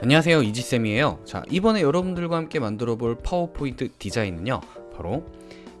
안녕하세요 이지쌤이에요. 자 이번에 여러분들과 함께 만들어 볼 파워포인트 디자인은요 바로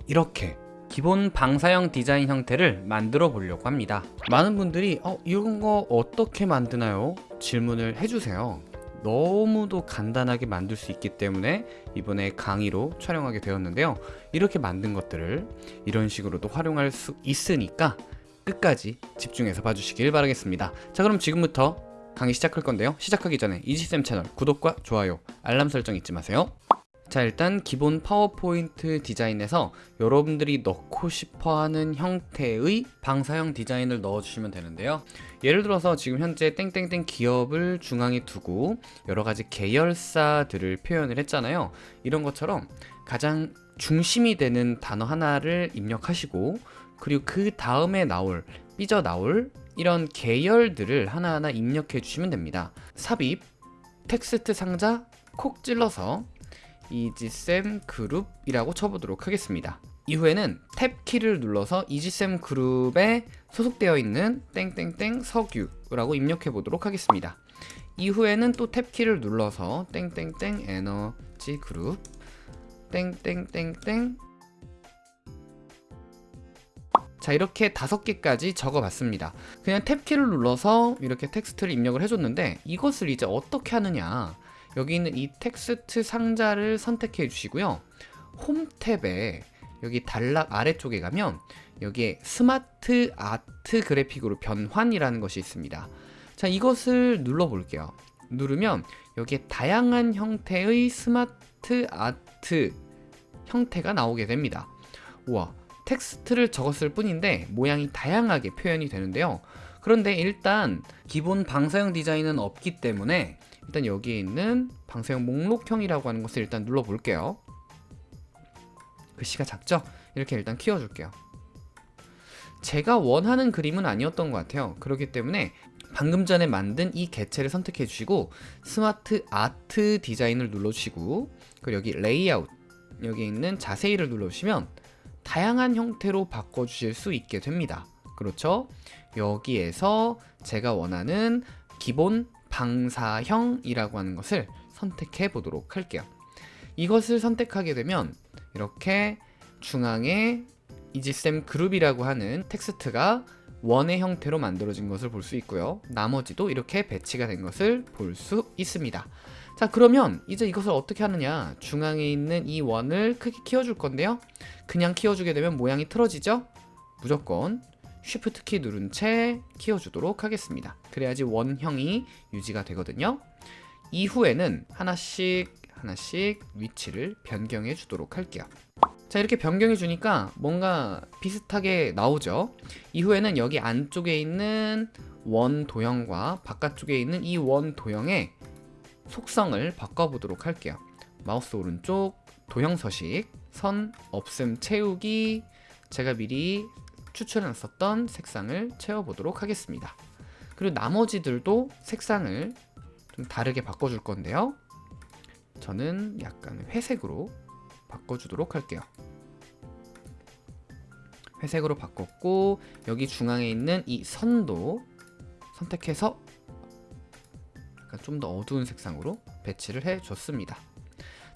이렇게 기본 방사형 디자인 형태를 만들어 보려고 합니다. 많은 분들이 어 이런 거 어떻게 만드나요? 질문을 해주세요. 너무도 간단하게 만들 수 있기 때문에 이번에 강의로 촬영하게 되었는데요. 이렇게 만든 것들을 이런 식으로도 활용할 수 있으니까 끝까지 집중해서 봐주시길 바라겠습니다. 자 그럼 지금부터 강의 시작할 건데요. 시작하기 전에 이지쌤 채널 구독과 좋아요 알람 설정 잊지 마세요. 자 일단 기본 파워포인트 디자인에서 여러분들이 넣고 싶어하는 형태의 방사형 디자인을 넣어주시면 되는데요. 예를 들어서 지금 현재 땡땡땡 기업을 중앙에 두고 여러가지 계열사들을 표현을 했잖아요. 이런 것처럼 가장 중심이 되는 단어 하나를 입력하시고 그리고 그 다음에 나올 삐져나올 이런 계열들을 하나하나 입력해 주시면 됩니다. 삽입 텍스트 상자 콕 찔러서 이지쌤 그룹이라고 쳐보도록 하겠습니다. 이후에는 탭 키를 눌러서 이지쌤 그룹에 소속되어 있는 땡땡땡 석유라고 입력해 보도록 하겠습니다. 이후에는 또 탭 키를 눌러서 땡땡땡 에너지 그룹 땡땡땡땡 자 이렇게 다섯 개까지 적어봤습니다. 그냥 탭키를 눌러서 이렇게 텍스트를 입력을 해줬는데 이것을 이제 어떻게 하느냐. 여기 있는 이 텍스트 상자를 선택해 주시고요. 홈 탭에 여기 단락 아래쪽에 가면 여기에 스마트 아트 그래픽으로 변환이라는 것이 있습니다. 자 이것을 눌러 볼게요. 누르면 여기에 다양한 형태의 스마트 아트 형태가 나오게 됩니다. 우와 텍스트를 적었을 뿐인데 모양이 다양하게 표현이 되는데요. 그런데 일단 기본 방사형 디자인은 없기 때문에 일단 여기에 있는 방사형 목록형이라고 하는 것을 일단 눌러 볼게요. 글씨가 작죠? 이렇게 일단 키워줄게요. 제가 원하는 그림은 아니었던 것 같아요. 그렇기 때문에 방금 전에 만든 이 개체를 선택해 주시고 스마트 아트 디자인을 눌러주시고 그리고 여기 레이아웃 여기 있는 자세히를 눌러주시면 다양한 형태로 바꿔주실 수 있게 됩니다. 그렇죠? 여기에서 제가 원하는 기본 방사형이라고 하는 것을 선택해 보도록 할게요. 이것을 선택하게 되면 이렇게 중앙에 이지쌤 그룹이라고 하는 텍스트가 원의 형태로 만들어진 것을 볼 수 있고요. 나머지도 이렇게 배치가 된 것을 볼 수 있습니다 자 그러면 이제 이것을 어떻게 하느냐? 중앙에 있는 이 원을 크게 키워줄 건데요. 그냥 키워주게 되면 모양이 틀어지죠? 무조건 쉬프트 키 누른 채 키워주도록 하겠습니다. 그래야지 원형이 유지가 되거든요. 이후에는 하나씩 하나씩 위치를 변경해 주도록 할게요. 자 이렇게 변경해 주니까 뭔가 비슷하게 나오죠? 이후에는 여기 안쪽에 있는 원 도형과 바깥쪽에 있는 이 원 도형의 속성을 바꿔보도록 할게요. 마우스 오른쪽 도형 서식 선 없음 채우기. 제가 미리 추천했었던 색상을 채워보도록 하겠습니다. 그리고 나머지들도 색상을 좀 다르게 바꿔줄 건데요. 저는 약간 회색으로 바꿔주도록 할게요. 회색으로 바꿨고 여기 중앙에 있는 이 선도 선택해서 좀 더 어두운 색상으로 배치를 해줬습니다.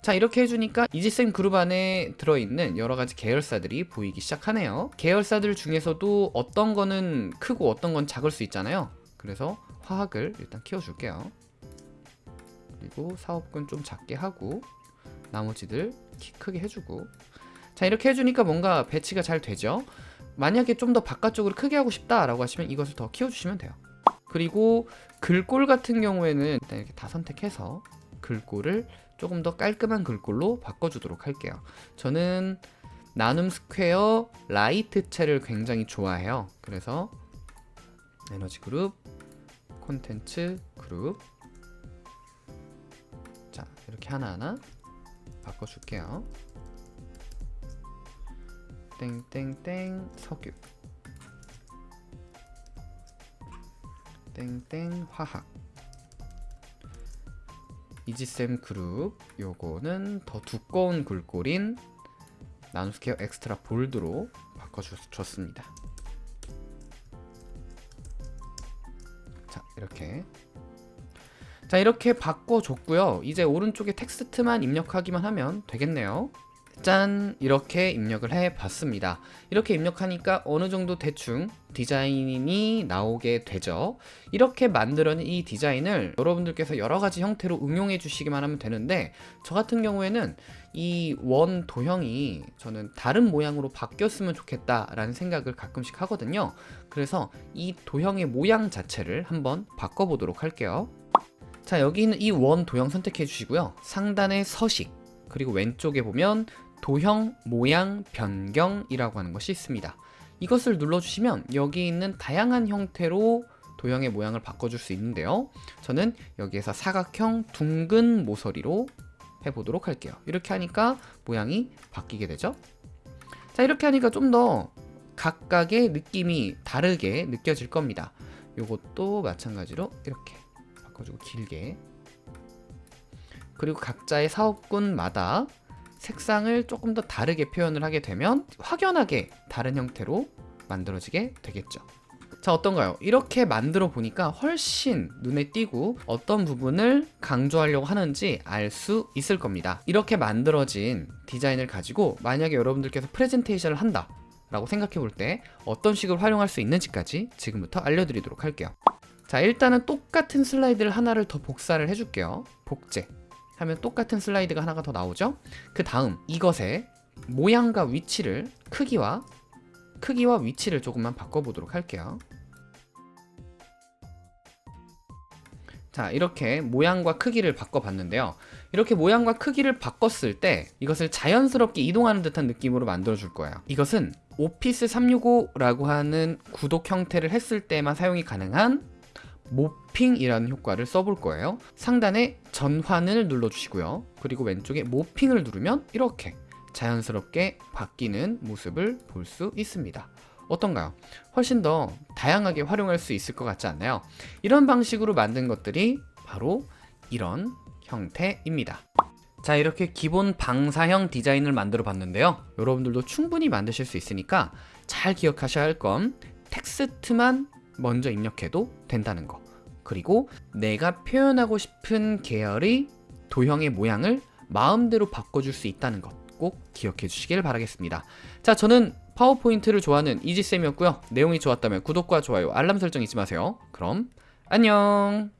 자 이렇게 해주니까 이지쌤 그룹 안에 들어있는 여러가지 계열사들이 보이기 시작하네요. 계열사들 중에서도 어떤 거는 크고 어떤 건 작을 수 있잖아요. 그래서 화학을 일단 키워줄게요. 그리고 사업군 좀 작게 하고 나머지들 키 크게 해주고. 자 이렇게 해주니까 뭔가 배치가 잘 되죠? 만약에 좀 더 바깥쪽으로 크게 하고 싶다 라고 하시면 이것을 더 키워주시면 돼요 그리고 글꼴 같은 경우에는 일단 이렇게 다 선택해서 글꼴을 조금 더 깔끔한 글꼴로 바꿔주도록 할게요. 저는 나눔 스퀘어 라이트체를 굉장히 좋아해요. 그래서 에너지 그룹 콘텐츠 그룹. 자 이렇게 하나하나 바꿔줄게요. 땡땡땡 석유 땡땡 화학. 이지쌤 그룹 요거는 더 두꺼운 글꼴인 나눔스퀘어 엑스트라 볼드로 바꿔줬습니다. 자 이렇게. 자 이렇게 바꿔줬고요. 이제 오른쪽에 텍스트만 입력하기만 하면 되겠네요 짠 이렇게 입력을 해 봤습니다. 이렇게 입력하니까 어느 정도 대충 디자인이 나오게 되죠. 이렇게 만들어낸 이 디자인을 여러분들께서 여러 가지 형태로 응용해 주시기만 하면 되는데 저 같은 경우에는 이 원 도형이 저는 다른 모양으로 바뀌었으면 좋겠다라는 생각을 가끔씩 하거든요. 그래서 이 도형의 모양 자체를 한번 바꿔보도록 할게요. 자 여기 있는 이 원 도형 선택해 주시고요. 상단에 서식 그리고 왼쪽에 보면 도형 모양 변경이라고 하는 것이 있습니다. 이것을 눌러주시면 여기 있는 다양한 형태로 도형의 모양을 바꿔줄 수 있는데요. 저는 여기에서 사각형 둥근 모서리로 해보도록 할게요. 이렇게 하니까 모양이 바뀌게 되죠? 자 이렇게 하니까 좀 더 각각의 느낌이 다르게 느껴질 겁니다. 요것도 마찬가지로 이렇게 바꿔주고 길게. 그리고 각자의 사업군마다 색상을 조금 더 다르게 표현을 하게 되면 확연하게 다른 형태로 만들어지게 되겠죠. 자 어떤가요? 이렇게 만들어 보니까 훨씬 눈에 띄고 어떤 부분을 강조하려고 하는지 알 수 있을 겁니다. 이렇게 만들어진 디자인을 가지고 만약에 여러분들께서 프레젠테이션을 한다 라고 생각해 볼 때 어떤 식으로 활용할 수 있는지까지 지금부터 알려드리도록 할게요. 자 일단은 똑같은 슬라이드를 하나를 더 복사를 해줄게요. 복제 하면 똑같은 슬라이드가 하나가 더 나오죠? 그 다음 이것의 모양과 위치를 크기와 크기와 위치를 조금만 바꿔보도록 할게요. 자 이렇게 모양과 크기를 바꿔봤는데요. 이렇게 모양과 크기를 바꿨을 때 이것을 자연스럽게 이동하는 듯한 느낌으로 만들어 줄 거예요 이것은 오피스 365라고 하는 구독 형태를 했을 때만 사용이 가능한 모핑이라는 효과를 써볼 거예요. 상단에 전환을 눌러주시고요. 그리고 왼쪽에 모핑을 누르면 이렇게 자연스럽게 바뀌는 모습을 볼 수 있습니다. 어떤가요? 훨씬 더 다양하게 활용할 수 있을 것 같지 않나요? 이런 방식으로 만든 것들이 바로 이런 형태입니다. 자 이렇게 기본 방사형 디자인을 만들어 봤는데요. 여러분들도 충분히 만드실 수 있으니까 잘 기억하셔야 할 건 텍스트만 먼저 입력해도 된다는 거 그리고 내가 표현하고 싶은 계열의 도형의 모양을 마음대로 바꿔줄 수 있다는 것 꼭 기억해 주시길 바라겠습니다. 자 저는 파워포인트를 좋아하는 이지쌤이었고요. 내용이 좋았다면 구독과 좋아요 알람 설정 잊지 마세요. 그럼 안녕